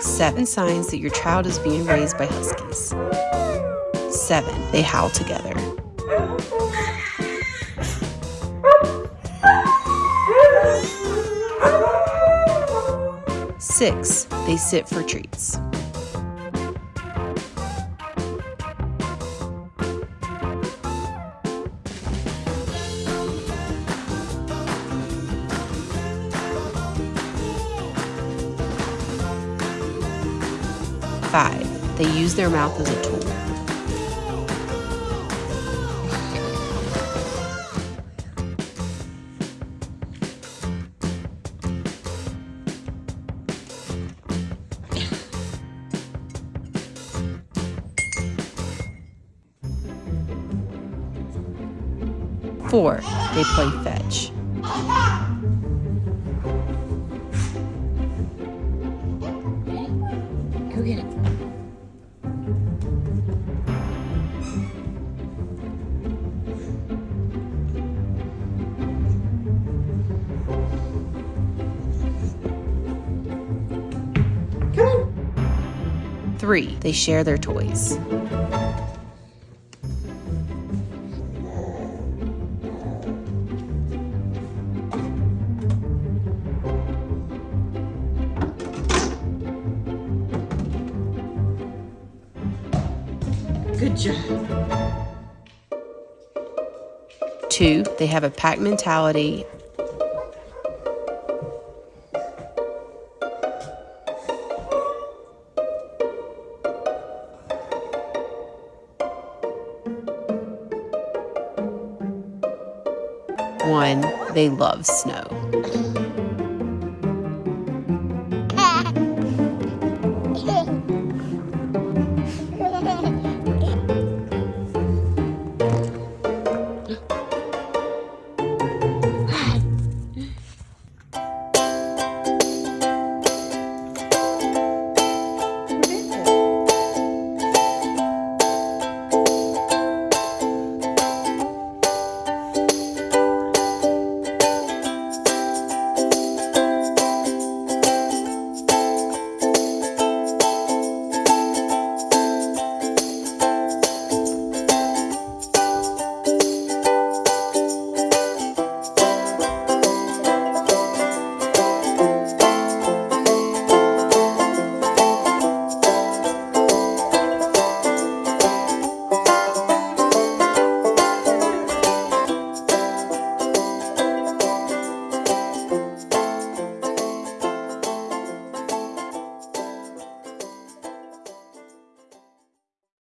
Seven signs that your child is being raised by huskies. Seven, they howl together. Six, they sit for treats. Five, they use their mouth as a tool. Four, they play fetch. Go get it. Three, they share their toys. Good job. Two, they have a pack mentality. One, they love snow.